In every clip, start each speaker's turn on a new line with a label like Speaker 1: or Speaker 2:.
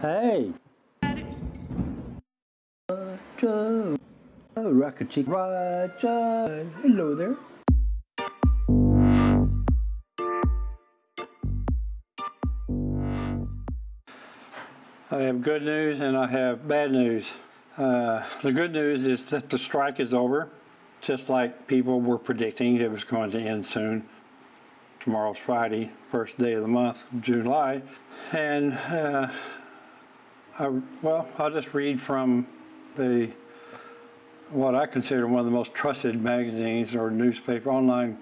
Speaker 1: Hey! Roger! Oh, Rocket Chick Roger! Hello there. I have good news and I have bad news. Uh, the good news is that the strike is over, just like people were predicting it was going to end soon. Tomorrow's Friday, first day of the month, July. And, uh, I, well, I'll just read from the what I consider one of the most trusted magazines or newspaper, online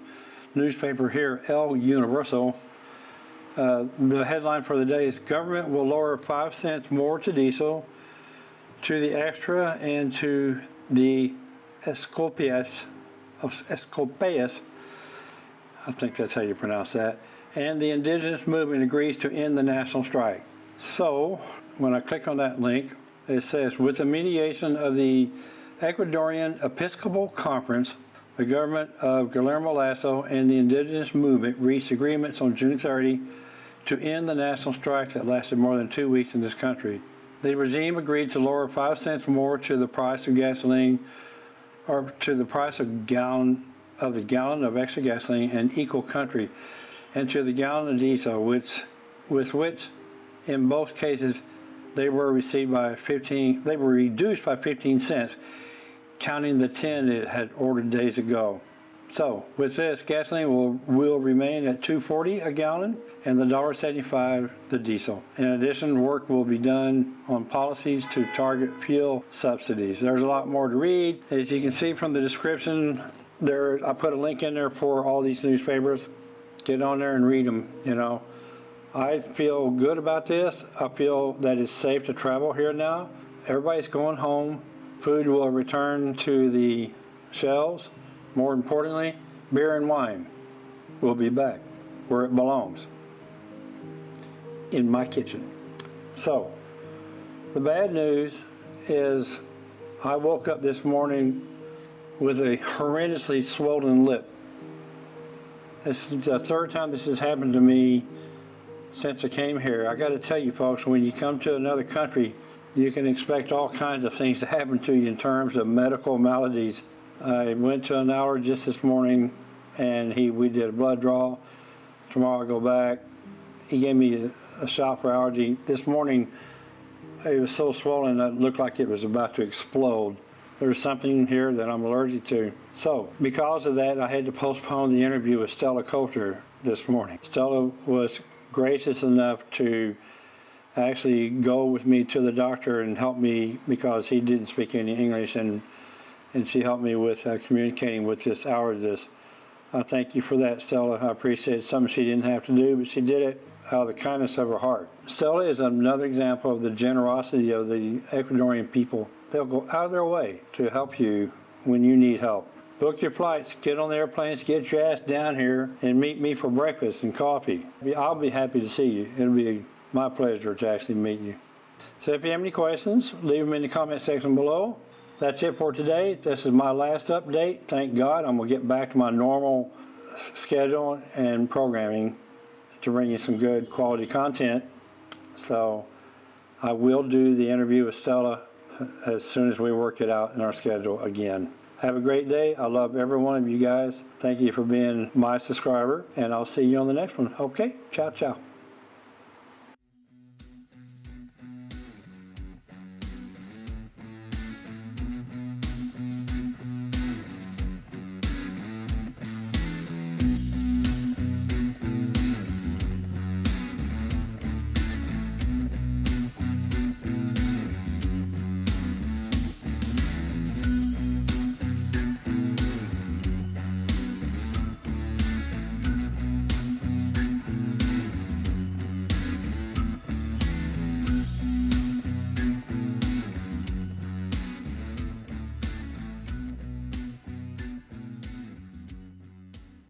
Speaker 1: newspaper here, El Universal. Uh, the headline for the day is Government will lower 5 cents more to diesel, to the extra, and to the Escopias, Escopias, I think that's how you pronounce that, and the indigenous movement agrees to end the national strike. So, when I click on that link, it says, with the mediation of the Ecuadorian Episcopal Conference, the government of Guillermo Lasso and the indigenous movement reached agreements on June 30 to end the national strike that lasted more than two weeks in this country. The regime agreed to lower five cents more to the price of gasoline or to the price of gallon of the gallon of extra gasoline in equal country and to the gallon of diesel which with which in both cases they were received by 15 they were reduced by 15 cents counting the 10 it had ordered days ago. So with this, gasoline will, will remain at 240 a gallon and the $1.75 the diesel. In addition, work will be done on policies to target fuel subsidies. There's a lot more to read. As you can see from the description, there I put a link in there for all these newspapers. Get on there and read them, you know. I feel good about this. I feel that it's safe to travel here now. Everybody's going home. Food will return to the shelves. More importantly, beer and wine will be back where it belongs, in my kitchen. So, the bad news is I woke up this morning with a horrendously swollen lip. This is the third time this has happened to me since I came here. I got to tell you folks, when you come to another country, you can expect all kinds of things to happen to you in terms of medical maladies. I went to an allergist this morning and he we did a blood draw. Tomorrow I'll go back. He gave me a, shot for allergy. This morning it was so swollen that it looked like it was about to explode. There's something here that I'm allergic to. So because of that, I had to postpone the interview with Stella Coulter this morning. Stella was gracious enough to actually go with me to the doctor and help me because he didn't speak any English and and she helped me with uh, communicating with this allergist. I thank you for that, Stella. I appreciate it. Something she didn't have to do, but she did it out of the kindness of her heart. Stella is another example of the generosity of the Ecuadorian people. They'll go out of their way to help you when you need help. Book your flights, get on the airplanes, get your ass down here, and meet me for breakfast and coffee. I'll be happy to see you. It'll be my pleasure to actually meet you. So if you have any questions, leave them in the comment section below. That's it for today. This is my last update. Thank God. I'm going to get back to my normal schedule and programming to bring you some good quality content. So I will do the interview with Stella as soon as we work it out in our schedule again. Have a great day. I love every one of you guys. Thank you for being my subscriber, and I'll see you on the next one. Okay? Ciao, ciao.